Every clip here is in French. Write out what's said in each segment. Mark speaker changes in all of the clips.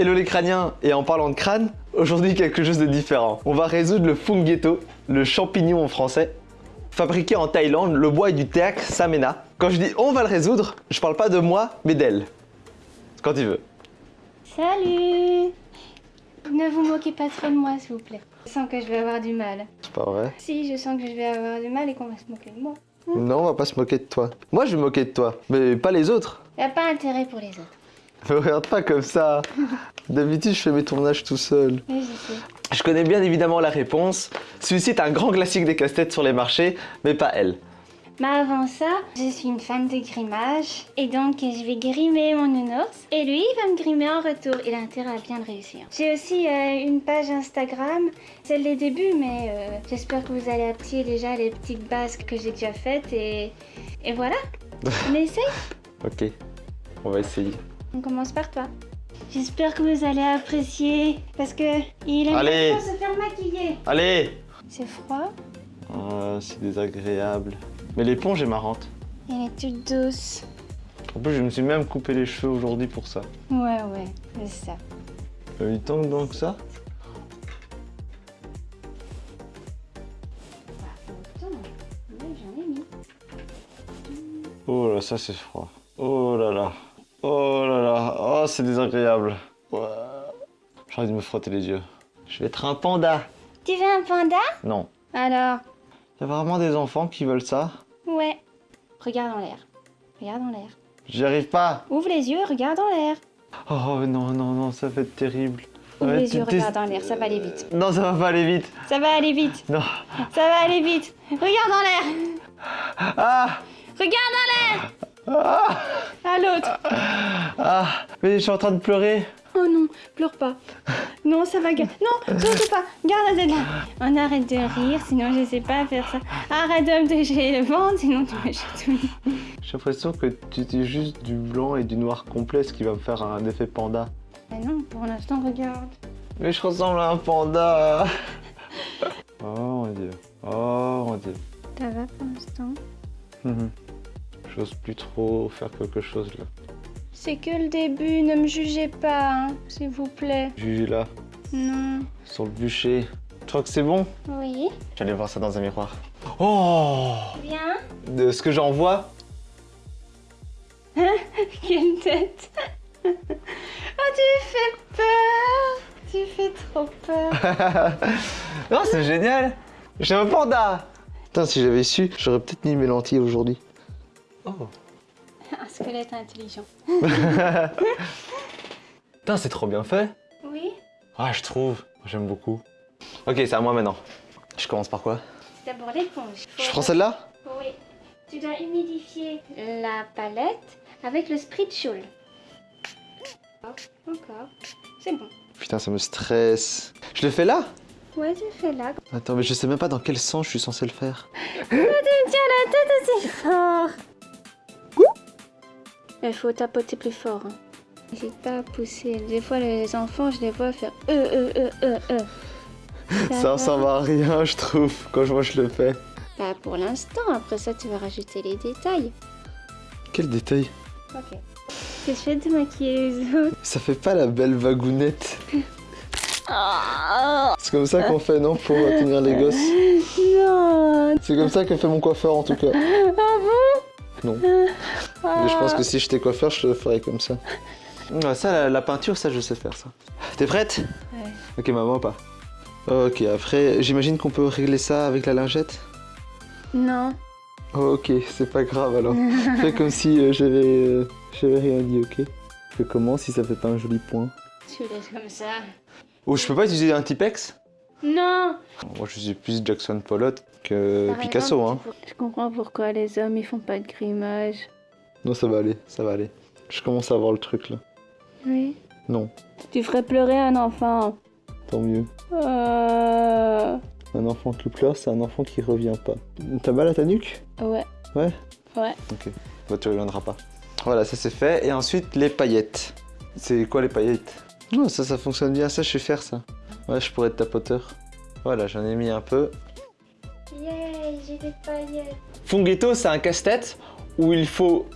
Speaker 1: Hello les crâniens Et en parlant de crâne, aujourd'hui quelque chose de différent. On va résoudre le funghetto, le champignon en français. Fabriqué en Thaïlande, le bois est du théâtre Samena. Quand je dis on va le résoudre, je parle pas de moi, mais d'elle. Quand tu veux.
Speaker 2: Salut Ne vous moquez pas trop de moi, s'il vous plaît. Je sens que je vais avoir du mal.
Speaker 1: C'est pas vrai
Speaker 2: Si, je sens que je vais avoir du mal et qu'on va se moquer de moi.
Speaker 1: Non, on va pas se moquer de toi. Moi, je vais me moquer de toi, mais pas les autres.
Speaker 2: Y a pas intérêt pour les autres.
Speaker 1: Me regarde pas comme ça. D'habitude, je fais mes tournages tout seul.
Speaker 2: Oui, je sais.
Speaker 1: Je connais bien évidemment la réponse. Celui-ci est un grand classique des casse-têtes sur les marchés, mais pas elle.
Speaker 2: Mais avant ça, je suis une fan de grimage. Et donc, je vais grimer mon nounours. Et lui, il va me grimer en retour. Il a intérêt à bien le réussir. J'ai aussi euh, une page Instagram. C'est les débuts, mais euh, j'espère que vous allez apprécier déjà les petites bases que j'ai déjà faites. Et, et voilà. On essaye
Speaker 1: Ok, on va essayer.
Speaker 2: On commence par toi. J'espère que vous allez apprécier. Parce que il aime
Speaker 1: Allez.
Speaker 2: se faire maquiller.
Speaker 1: Allez
Speaker 2: C'est froid.
Speaker 1: C'est désagréable. Mais l'éponge est marrante.
Speaker 2: Elle est toute douce.
Speaker 1: En plus, je me suis même coupé les cheveux aujourd'hui pour ça.
Speaker 2: Ouais, ouais, c'est ça.
Speaker 1: A eu tant que ça
Speaker 2: mis.
Speaker 1: Oh là, ça c'est froid. Oh là là. Oh là là. Oh, c'est désagréable. J'ai envie de me frotter les yeux. Je vais être un panda.
Speaker 2: Tu veux un panda?
Speaker 1: Non.
Speaker 2: Alors?
Speaker 1: Il y a vraiment des enfants qui veulent ça
Speaker 2: Ouais. Regarde en l'air. Regarde en l'air.
Speaker 1: J'y arrive pas.
Speaker 2: Ouvre les yeux, regarde en l'air.
Speaker 1: Oh non, non, non, ça va être terrible.
Speaker 2: Ouvre
Speaker 1: Ouais,
Speaker 2: les yeux, regarde en l'air, ça va aller vite.
Speaker 1: Non, ça va pas aller vite.
Speaker 2: Ça va aller vite.
Speaker 1: Non.
Speaker 2: Ça va aller vite. Regarde en l'air.
Speaker 1: Ah
Speaker 2: Regarde en l'air.
Speaker 1: Ah
Speaker 2: À l'autre.
Speaker 1: Ah Mais je suis en train de pleurer.
Speaker 2: Oh non, pleure pas. Non, ça va. Non, surtout pas. Garde la tête là. On arrête de rire, sinon je sais pas faire ça. Arrête de me toucher le ventre, sinon tu me tout.
Speaker 1: J'ai l'impression que tu dis juste du blanc et du noir complet, ce qui va me faire un effet panda.
Speaker 2: Mais non, pour l'instant, regarde.
Speaker 1: Mais je ressemble à un panda. oh mon dieu. Oh mon dieu.
Speaker 2: Ça va pour l'instant?
Speaker 1: Mhm. J'ose plus trop faire quelque chose là.
Speaker 2: C'est que le début, ne me jugez pas, hein, s'il vous plaît.
Speaker 1: Juju là,
Speaker 2: Non.
Speaker 1: sur le bûcher. Tu crois que c'est bon?
Speaker 2: Oui.
Speaker 1: J'allais voir ça dans un miroir. Oh
Speaker 2: Bien.
Speaker 1: De ce que j'en vois
Speaker 2: Quelle tête. oh, tu fais peur. Tu fais trop peur.
Speaker 1: Non, c'est génial J'ai un panda Putain, si j'avais su, j'aurais peut-être mis mes lentilles aujourd'hui. Oh
Speaker 2: Un squelette intelligent.
Speaker 1: Putain, c'est trop bien fait
Speaker 2: Oui.
Speaker 1: Ah, je trouve. J'aime beaucoup. Ok, c'est à moi maintenant. Je commence par quoi?
Speaker 2: C'est d'abord l'éponge.
Speaker 1: Je prends celle-là?
Speaker 2: Oui. Tu dois humidifier la palette avec le Spritschul. Encore. C'est bon.
Speaker 1: Putain, ça me stresse. Je le fais là?
Speaker 2: Ouais, tu fais là.
Speaker 1: Attends, mais je sais même pas dans quel sens je suis censé le faire.
Speaker 2: Tu me tiens la tête aussi fort. Il faut tapoter plus fort. Hein. N'hésite pas à pousser. Des fois, les enfants, je les vois faire euh, euh, euh, euh, euh.
Speaker 1: Ça
Speaker 2: va
Speaker 1: ressemble à rien, je trouve, quand je vois je le fais.
Speaker 2: Bah, pour l'instant, après ça, tu vas rajouter les détails.
Speaker 1: Quel détail
Speaker 2: Ok. Que je fais de maquiller les autres.
Speaker 1: Ça fait pas la belle vagounette.
Speaker 2: Oh,
Speaker 1: C'est comme ça qu'on fait, non Pour tenir les gosses?
Speaker 2: non.
Speaker 1: C'est comme ça que fait mon coiffeur en tout cas.
Speaker 2: Ah bon?
Speaker 1: Non. Mais je pense que si j'étais coiffeur, je le ferais comme ça. Ah, ça, la, la peinture, ça, je sais faire ça. T'es prête?
Speaker 2: Ouais.
Speaker 1: Ok, maman, pas. Ok, après, j'imagine qu'on peut régler ça avec la lingette?
Speaker 2: Non.
Speaker 1: Oh, ok, c'est pas grave alors. Fais comme si euh, j'avais euh, j'avais rien dit, ok? Fais comment si ça fait pas un joli point
Speaker 2: Tu laisses comme ça.
Speaker 1: Oh, je peux pas utiliser un Tipex?
Speaker 2: Non.
Speaker 1: Moi, je suis plus Jackson Pollock que
Speaker 2: Par
Speaker 1: Picasso,
Speaker 2: exemple,
Speaker 1: hein.
Speaker 2: Je comprends pourquoi les hommes ils font pas de grimage.
Speaker 1: Non, ça va aller, ça va aller. Je commence à voir le truc là.
Speaker 2: Oui.
Speaker 1: Non,
Speaker 2: Tu ferais pleurer un enfant.
Speaker 1: tant mieux.
Speaker 2: Euh...
Speaker 1: Un enfant qui pleure, c'est un enfant qui revient pas. T'as mal à ta nuque?
Speaker 2: Ouais.
Speaker 1: Ouais?
Speaker 2: Ouais.
Speaker 1: Ok. Bah, tu reviendras pas. Voilà, ça c'est fait. Et ensuite, les paillettes. C'est quoi les paillettes? Oh, ça, ça fonctionne bien. Ça, je sais faire ça. Ouais, je pourrais être tapoteur. Voilà, j'en ai mis un peu.
Speaker 2: Yay, j'ai des paillettes.
Speaker 1: Funghetto, c'est un casse-tête où il faut...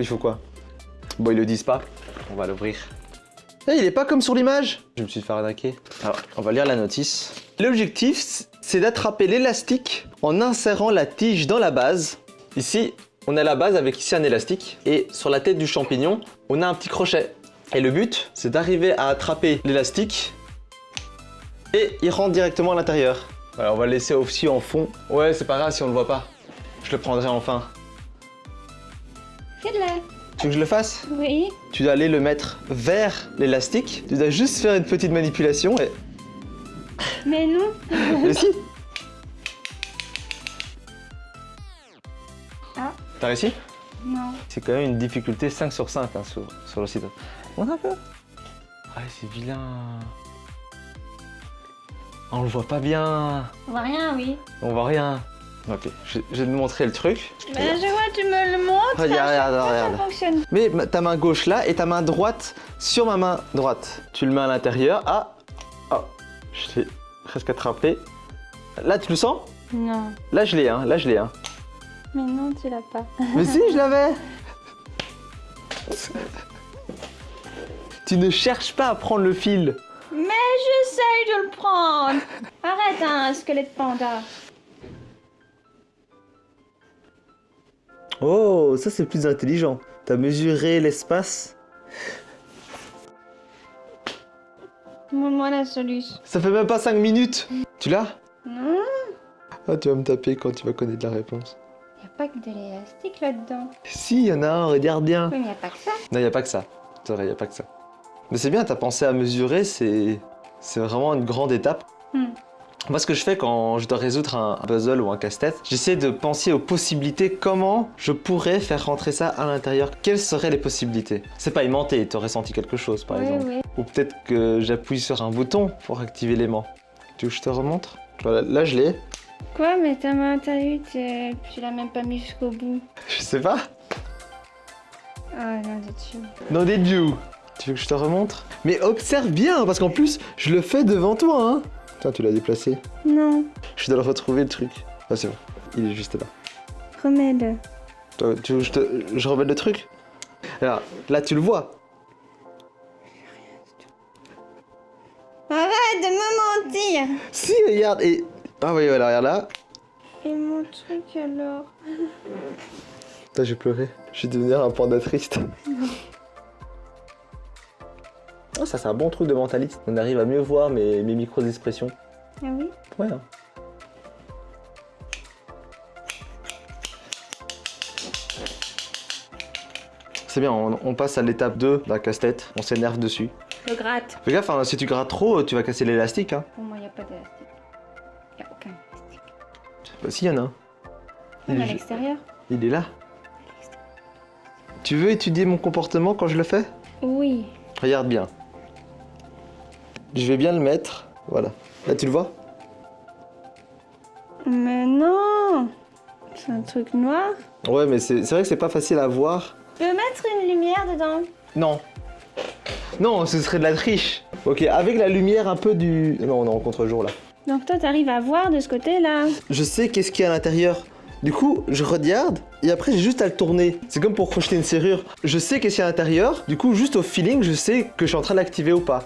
Speaker 1: Il faut quoi? Bon, ils le disent pas. On va l'ouvrir. Eh, il est pas comme sur l'image? Je me suis fait arnaquer. Alors, on va lire la notice. L'objectif, c'est d'attraper l'élastique en insérant la tige dans la base. Ici, on a la base avec ici un élastique. Et sur la tête du champignon, on a un petit crochet. Et le but, c'est d'arriver à attraper l'élastique et il rentre directement à l'intérieur. Voilà, on va le laisser aussi en fond. Ouais, c'est pas grave si on le voit pas. Je le prendrai enfin.
Speaker 2: Fais-le.
Speaker 1: Tu veux que je le fasse?
Speaker 2: Oui.
Speaker 1: Tu dois aller le mettre vers l'élastique. Tu dois juste faire une petite manipulation et...
Speaker 2: Mais non.
Speaker 1: Mais si
Speaker 2: Ah.
Speaker 1: T'as réussi?
Speaker 2: Non.
Speaker 1: C'est quand même une difficulté 5 sur 5 hein, sur, sur le site. Montre un peu. Ah, c'est vilain. Ah, On le voit pas bien.
Speaker 2: On voit rien, oui.
Speaker 1: On voit rien. Ok, je, je vais te montrer le truc.
Speaker 2: Ben, je vois, tu me le montres.
Speaker 1: Regarde, regarde,
Speaker 2: Ça
Speaker 1: regarde.
Speaker 2: fonctionne.
Speaker 1: Mais ma- ta main gauche là et ta main droite sur ma main droite. Tu le mets à l'intérieur. Ah Oh Je l'ai presque attrapé. Là, tu le sens?
Speaker 2: Non.
Speaker 1: Là, je l'ai, hein. Là, je l'ai, hein.
Speaker 2: Mais non, tu l'as pas.
Speaker 1: Mais si, je l'avais Tu ne cherches pas à prendre le fil.
Speaker 2: Mais j'essaye de le prendre. Arrête, hein, squelette panda.
Speaker 1: Oh, ça c'est plus intelligent. T'as mesuré l'espace?
Speaker 2: Montre-moi la solution.
Speaker 1: Ça fait même pas 5 minutes. Tu l'as?
Speaker 2: Non.
Speaker 1: Ah, tu vas me taper quand tu vas connaître la réponse.
Speaker 2: Y a pas que de l'élastique là-dedans.
Speaker 1: Si, y en a un, regarde bien.
Speaker 2: Mais y a pas que ça.
Speaker 1: Non, y a pas que ça. C'est vrai, y a pas que ça. Mais c'est bien, t'as pensé à mesurer, c'est... C'est vraiment une grande étape.
Speaker 2: Hmm.
Speaker 1: Moi, ce que je fais quand je dois résoudre un puzzle ou un casse-tête, j'essaie de penser aux possibilités, comment je pourrais faire rentrer ça à l'intérieur. Quelles seraient les possibilités? C'est pas aimanté, t'aurais senti quelque chose, par
Speaker 2: oui,
Speaker 1: exemple.
Speaker 2: oui.
Speaker 1: Ou peut-être que j'appuie sur un bouton pour activer l'aimant. Tu veux que je te remontre? Voilà, là je l'ai.
Speaker 2: Quoi, mais ta main, t'as eu, tu tu l'as même pas mis jusqu'au bout.
Speaker 1: Je sais pas.
Speaker 2: Ah non, de dessus.
Speaker 1: Non, des dieux. Tu veux que je te remontre? Mais observe bien, parce qu'en plus, je le fais devant toi, hein. Tiens, tu l'as déplacé.
Speaker 2: Non,
Speaker 1: Je dois le retrouver, le truc. Ah, c'est bon. Il est juste là.
Speaker 2: remets-le.
Speaker 1: Tu veux que je, te... je remette le truc? Alors, là, tu le vois.
Speaker 2: Arrête de me mentir
Speaker 1: Si, regarde, et... Ah oui, voilà, regarde là.
Speaker 2: Et mon truc alors
Speaker 1: Putain, j'ai pleuré. Je vais devenir un panda triste. Oh, ça, c'est un bon truc de mentaliste. On arrive à mieux voir mes, mes micro-expressions.
Speaker 2: Ah oui
Speaker 1: Ouais. hein. C'est bien, on, on passe à l'étape 2 de la casse-tête. On s'énerve dessus.
Speaker 2: Je gratte.
Speaker 1: Fais gaffe, hein, si tu grattes trop, tu vas casser l'élastique. Hein.
Speaker 2: Pour moi, y a pas d'élastique. Y a aucun élastique.
Speaker 1: Bah, si, y en a un. Il est
Speaker 2: à l'extérieur
Speaker 1: Il est là. Tu veux étudier mon comportement quand je le fais?
Speaker 2: Oui.
Speaker 1: Regarde bien. Je vais bien le mettre. Voilà. Là, tu le vois?
Speaker 2: Mais non C'est un truc noir.
Speaker 1: Ouais, mais c'est vrai que c'est pas facile à voir.
Speaker 2: Tu peux mettre une lumière dedans?
Speaker 1: Non. Non, ce serait de la triche. Ok, avec la lumière un peu du... Non, on est en contre-jour là.
Speaker 2: Donc toi, t'arrives à voir de ce côté-là.
Speaker 1: Je sais qu'est-ce qu'il y a à l'intérieur. Du coup, je regarde et après j'ai juste à le tourner. C'est comme pour crocheter une serrure. Je sais qu'est-ce qu'il y a à l'intérieur. Du coup, juste au feeling, je sais que je suis en train de l'activer ou pas.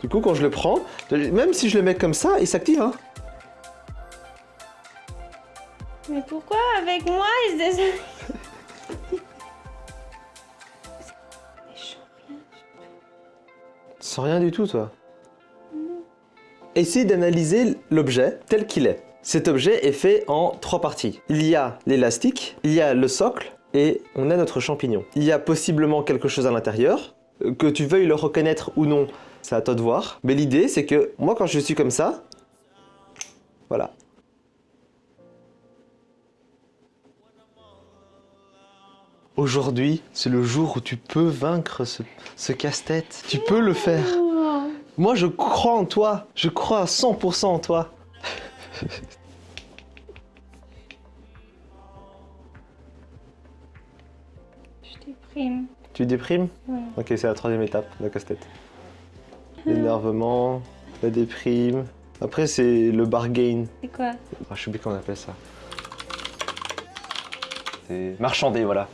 Speaker 1: Du coup, quand je le prends, même si je le mets comme ça, il s'active. Hein.
Speaker 2: Mais pourquoi avec moi il se.
Speaker 1: Sans rien du tout, toi? Essaye d'analyser l'objet tel qu'il est. Cet objet est fait en trois parties. Il y a l'élastique, il y a le socle et on a notre champignon. Il y a possiblement quelque chose à l'intérieur. Euh, Que tu veuilles le reconnaître ou non, c'est à toi de voir. Mais l'idée, c'est que moi, quand je suis comme ça, voilà. Aujourd'hui, c'est le jour où tu peux vaincre ce, ce casse-tête. Tu peux le faire. Moi, je crois en toi. Je crois à 100% en toi.
Speaker 2: Je déprime.
Speaker 1: Tu déprimes?
Speaker 2: Ouais.
Speaker 1: Ok, c'est la troisième étape de la casse-tête. L'énervement, la déprime. Après, c'est le bargain.
Speaker 2: C'est quoi
Speaker 1: Ah, je sais plus comment on appelle ça. C'est marchander, voilà.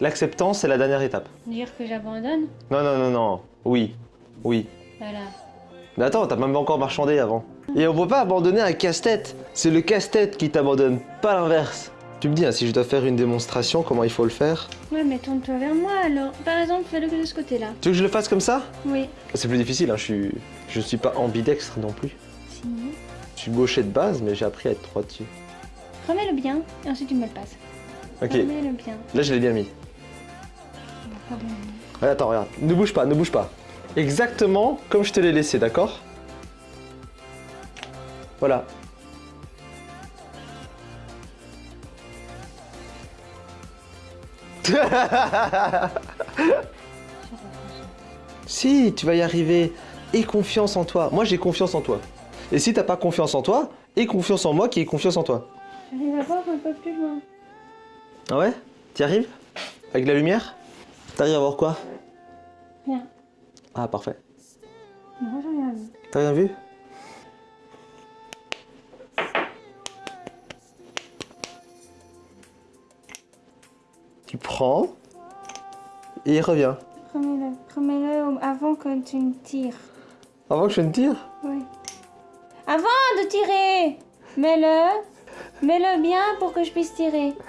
Speaker 1: L'acceptance, c'est la dernière étape.
Speaker 2: Dire que j'abandonne
Speaker 1: Non, non, non, non. Oui. Oui.
Speaker 2: Voilà.
Speaker 1: Mais attends, t'as même pas encore marchandé avant. Et on peut pas abandonner un casse-tête. C'est le casse-tête qui t'abandonne, pas l'inverse. Tu me dis, hein, si je dois faire une démonstration, comment il faut le faire
Speaker 2: Ouais, mais tourne-toi vers moi alors. Par exemple, fais-le que de ce côté-là.
Speaker 1: Tu veux que je le fasse comme ça
Speaker 2: Oui.
Speaker 1: C'est plus difficile, hein, je suis... Je suis pas ambidextre non plus.
Speaker 2: Si.
Speaker 1: Je suis gaucher de base, mais j'ai appris à être droitier.
Speaker 2: Remets-le bien et ensuite tu me le passes.
Speaker 1: Ok,
Speaker 2: Remets-le bien.
Speaker 1: là je l'ai bien mis. Ouais, attends, regarde. Ne bouge pas, ne bouge pas. Exactement comme je te l'ai laissé, d'accord? Voilà. si, tu vas y arriver. Aie confiance en toi. Moi, j'ai confiance en toi. Et si t'as pas confiance en toi, aie confiance en moi qui ai confiance en toi.
Speaker 2: J'arrive à voir un peu plus loin.
Speaker 1: Ah ouais? T'y arrives? Avec la lumière? T'arrives à voir quoi?
Speaker 2: Rien.
Speaker 1: Ah, parfait.
Speaker 2: Non, j'ai rien vu.
Speaker 1: T'as rien vu? Tu prends et il revient.
Speaker 2: Remets-le. Avant que tu ne tires.
Speaker 1: Avant que je ne tire?
Speaker 2: Oui. Avant de tirer Mets-le. Mets-le bien pour que je puisse tirer.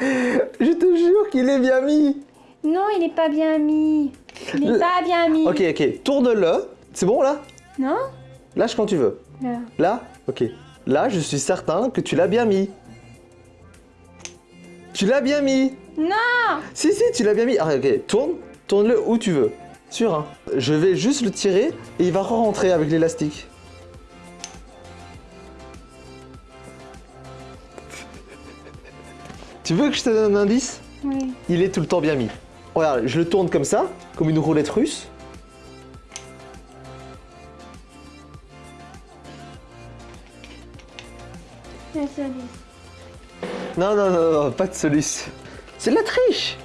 Speaker 1: Je te jure qu'il est bien mis.
Speaker 2: Non, il n'est pas bien mis. Il n'est
Speaker 1: Le-
Speaker 2: pas bien mis.
Speaker 1: Ok, ok, tourne-le. C'est bon là?
Speaker 2: Non?
Speaker 1: Lâche quand tu veux.
Speaker 2: Là.
Speaker 1: Là? Ok. Là, je suis certain que tu l'as bien mis. Tu l'as bien mis.
Speaker 2: Non
Speaker 1: Si, si, tu l'as bien mis. Ah, ok, tourne. Tourne-le où tu veux. Sûr, hein. Je vais juste le tirer et il va re-rentrer avec l'élastique. Tu veux que je te donne un indice?
Speaker 2: Oui.
Speaker 1: Il est tout le temps bien mis. Regarde, je le tourne comme ça, comme une roulette russe.
Speaker 2: Lui.
Speaker 1: Non, non, non, non, pas de solution. C'est de la triche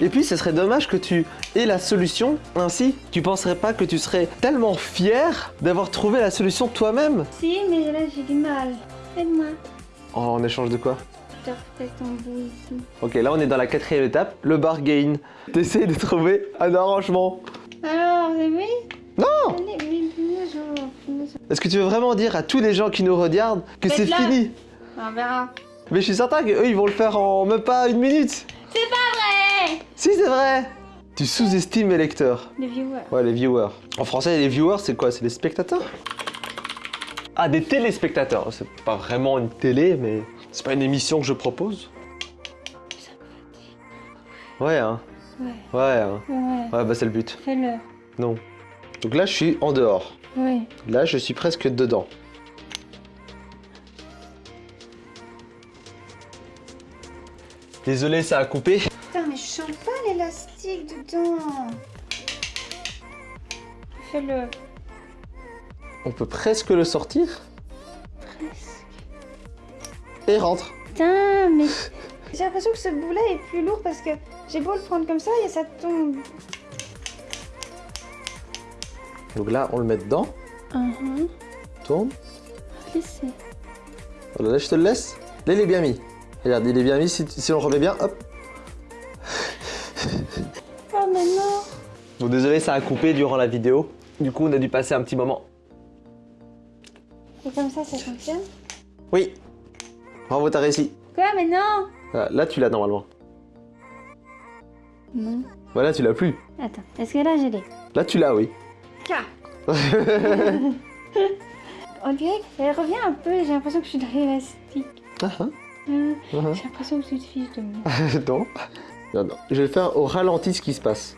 Speaker 1: Et puis, ce serait dommage que tu aies la solution ainsi. Tu penserais pas que tu serais tellement fier d'avoir trouvé la solution toi-même
Speaker 2: Si, mais là j'ai du mal. Aide-moi.
Speaker 1: Oh, en échange de quoi?
Speaker 2: Je te ton bout ici.
Speaker 1: Ok, là on est dans la quatrième étape, le bargain. T'essayes de trouver un arrangement.
Speaker 2: Alors, oui
Speaker 1: Non. Est-ce que tu veux vraiment dire à tous les gens qui nous regardent que c'est fini?
Speaker 2: On verra.
Speaker 1: Mais je suis certain qu'eux ils vont le faire en même pas une minute.
Speaker 2: C'est pas vrai
Speaker 1: Si, c'est vrai Tu sous-estimes les lecteurs.
Speaker 2: Les viewers.
Speaker 1: Ouais, les viewers. En français, les viewers, c'est quoi? C'est les spectateurs? Ah, des téléspectateurs. C'est pas vraiment une télé, mais c'est pas une émission que je propose? Ouais, hein.
Speaker 2: Ouais,
Speaker 1: Ouais, hein.
Speaker 2: ouais.
Speaker 1: Ouais, bah c'est le but.
Speaker 2: Fais-le.
Speaker 1: Non. Donc là, je suis en dehors.
Speaker 2: Oui.
Speaker 1: Là, je suis presque dedans. Désolé, ça a coupé.
Speaker 2: Putain, mais je sens pas l'élastique dedans. Fais-le.
Speaker 1: On peut presque le sortir
Speaker 2: Presque.
Speaker 1: et rentre.
Speaker 2: Putain, mais j'ai l'impression que ce bout-là est plus lourd parce que j'ai beau le prendre comme ça et ça tombe.
Speaker 1: Donc là, on le met dedans.
Speaker 2: Mhm.
Speaker 1: Tourne.
Speaker 2: Laissez.
Speaker 1: Voilà, là, je te le laisse. Là, il est bien mis. Regarde, il est bien mis. Si, si on remet bien, hop.
Speaker 2: Oh, mais non.
Speaker 1: Bon, désolé, ça a coupé durant la vidéo. Du coup, on a dû passer un petit moment.
Speaker 2: Et comme ça, ça fonctionne
Speaker 1: Oui. Bravo, t'as réussi.
Speaker 2: Quoi, mais non
Speaker 1: Voilà, là, tu l'as normalement.
Speaker 2: Non.
Speaker 1: Voilà, tu l'as plus.
Speaker 2: Attends, est-ce que là, j'ai les
Speaker 1: Là, tu l'as, oui.
Speaker 2: K On dirait qu'elle revient un peu, j'ai l'impression que je suis dans l'élastique.
Speaker 1: Ah, hein. Mhm.
Speaker 2: J'ai l'impression que tu te fiches de moi.
Speaker 1: non. Non, non. Je vais faire au ralenti ce qui se passe.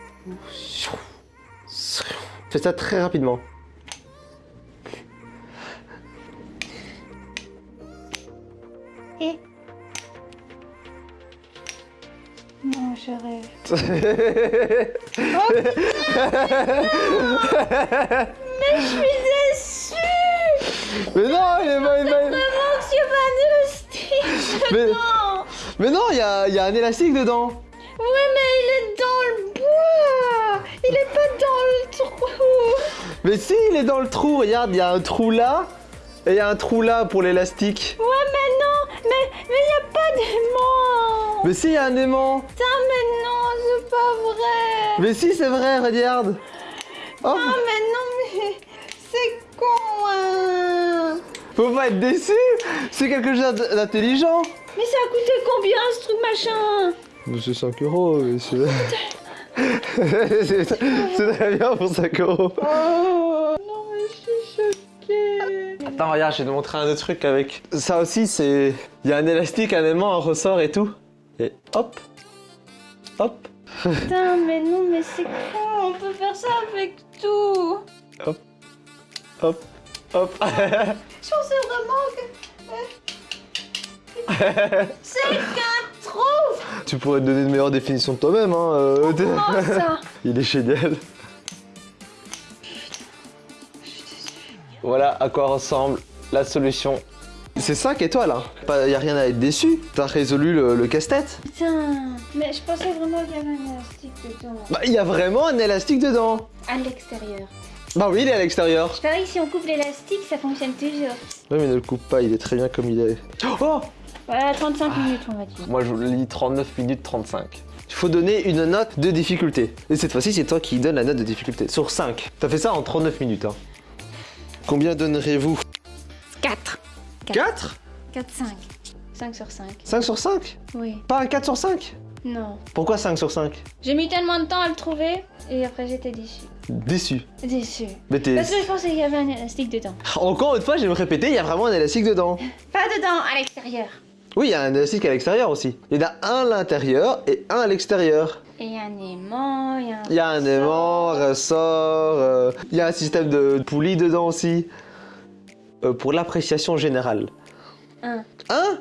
Speaker 1: Fais ça très rapidement.
Speaker 2: Et Non, je rêve. Mais je suis déçue
Speaker 1: Mais non, il est pas... il est pas-
Speaker 2: Vraiment que c'est pas un élastique
Speaker 1: Mais,
Speaker 2: Non
Speaker 1: mais non, il y a, il y a un élastique dedans.
Speaker 2: Ouais, mais il est dans le bois Il est pas dans le trou
Speaker 1: Mais si, il est dans le trou. Regarde, il y a un trou là. Et il y a un trou là pour l'élastique.
Speaker 2: Ouais, mais non Mais mais y a pas d'aimant
Speaker 1: Mais si, il y a un aimant.
Speaker 2: Putain, mais non, c'est pas vrai
Speaker 1: Mais si, c'est vrai, regarde Oh,
Speaker 2: Ah mais non mais c'est con hein
Speaker 1: faut pas être déçu. C'est quelque chose d'intelligent.
Speaker 2: Mais ça a coûté combien ce truc machin?
Speaker 1: C'est 5 euros, mais c'est... c'est c'est très bien pour 5 euros.
Speaker 2: Oh non mais je suis choquée.
Speaker 1: Attends, regarde, je vais te montrer un autre truc avec. Ça aussi, c'est. Il y a un élastique, un aimant, un ressort et tout. Et hop. Hop.
Speaker 2: Putain mais non mais c'est con, on peut faire ça avec tout.
Speaker 1: Hop. Hop
Speaker 2: Je pensais vraiment que... C'est qu'un trou
Speaker 1: Tu pourrais te donner une meilleure définition de toi-même, hein. euh,
Speaker 2: Comment ça
Speaker 1: Il est génial. Voilà à quoi ressemble la solution. C'est 5 étoiles, hein. Pas, y a rien à être déçu. T'as résolu le, le casse-tête.
Speaker 2: Putain Mais je pensais vraiment qu'il y avait un élastique dedans.
Speaker 1: Bah, il y a vraiment un élastique dedans.
Speaker 2: À l'extérieur.
Speaker 1: Bah oui, il est à l'extérieur.
Speaker 2: Je parie que si on coupe l'élastique, ça fonctionne toujours.
Speaker 1: Ouais, mais ne le coupe pas, il est très bien comme il est. Oh
Speaker 2: Voilà, 35 minutes on va dire.
Speaker 1: Moi, je vous lis 39 minutes 35. Il faut donner une note de difficulté. Et cette fois-ci, c'est toi qui donne la note de difficulté. Sur 5. T'as fait ça en 39 minutes. Hein. Combien donnerez-vous?
Speaker 2: 4.
Speaker 1: 4
Speaker 2: 4, 5. 5 sur 5.
Speaker 1: 5 sur 5
Speaker 2: Oui.
Speaker 1: Pas un 4 sur 5
Speaker 2: Non.
Speaker 1: Pourquoi 5 sur 5
Speaker 2: J'ai mis tellement de temps à le trouver et après j'étais déçue.
Speaker 1: Déçu.
Speaker 2: Déçue.
Speaker 1: Mais t'es...
Speaker 2: Parce que je pensais qu'il y avait un élastique dedans.
Speaker 1: Encore une fois, je vais me répéter, il y a vraiment un élastique dedans.
Speaker 2: Pas dedans, à l'extérieur.
Speaker 1: Oui, il y a un élastique à l'extérieur aussi. Il y en a un à l'intérieur et un à l'extérieur.
Speaker 2: Et il y a un aimant, il y a un...
Speaker 1: Il y a un aimant, ressort, euh, il y a un système de poulie dedans aussi. Euh, pour l'appréciation générale.
Speaker 2: Un.
Speaker 1: Un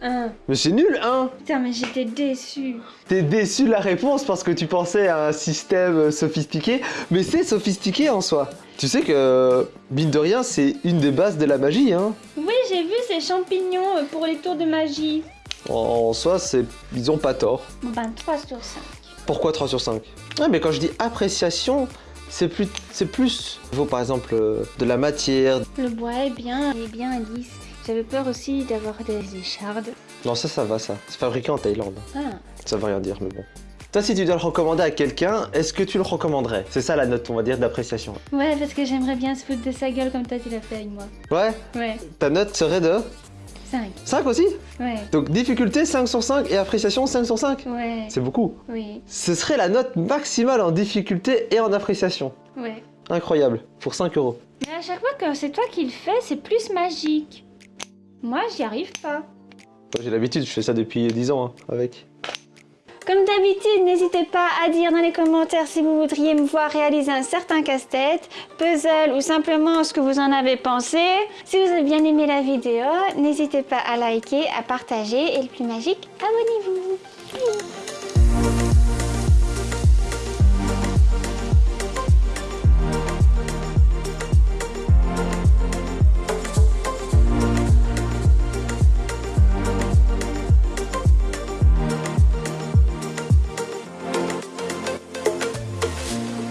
Speaker 1: Mais c'est nul, un
Speaker 2: Putain, mais j'étais déçue.
Speaker 1: T'es déçu de la réponse parce que tu pensais à un système sophistiqué, mais c'est sophistiqué en soi. Tu sais que, mine de rien, c'est une des bases de la magie, hein.
Speaker 2: Oui, j'ai vu ces champignons euh, pour les tours de magie.
Speaker 1: En soi, c'est... ils ont pas tort.
Speaker 2: Bon ben, 3 sur 5.
Speaker 1: Pourquoi 3 sur 5 Ouais, mais quand je dis appréciation, c'est plus... C'est plus... Il faut par exemple euh, de la matière.
Speaker 2: Le bois est bien, il est bien lisse. J'avais peur aussi d'avoir des échardes.
Speaker 1: Non, ça, ça va, ça. C'est fabriqué en Thaïlande.
Speaker 2: Ah.
Speaker 1: Ça veut rien dire, mais bon. Toi, si tu dois le recommander à quelqu'un, est-ce que tu le recommanderais? C'est ça la note, on va dire, d'appréciation.
Speaker 2: Ouais, parce que j'aimerais bien se foutre de sa gueule comme toi tu l'as fait avec moi.
Speaker 1: Ouais?
Speaker 2: Ouais.
Speaker 1: Ta note serait de?
Speaker 2: 5.
Speaker 1: 5 aussi
Speaker 2: Ouais.
Speaker 1: Donc difficulté 5 sur 5 et appréciation 5 sur 5
Speaker 2: Ouais.
Speaker 1: C'est beaucoup.
Speaker 2: Oui.
Speaker 1: Ce serait la note maximale en difficulté et en appréciation.
Speaker 2: Ouais.
Speaker 1: Incroyable. Pour 5 euros.
Speaker 2: Mais à chaque fois que c'est toi qui le fais, c'est plus magique. Moi, j'y arrive pas.
Speaker 1: Moi, J'ai l'habitude, je fais ça depuis 10 ans hein, avec.
Speaker 2: Comme d'habitude, n'hésitez pas à dire dans les commentaires si vous voudriez me voir réaliser un certain casse-tête, puzzle ou simplement ce que vous en avez pensé. Si vous avez bien aimé la vidéo, n'hésitez pas à liker, à partager et le plus magique, abonnez-vous.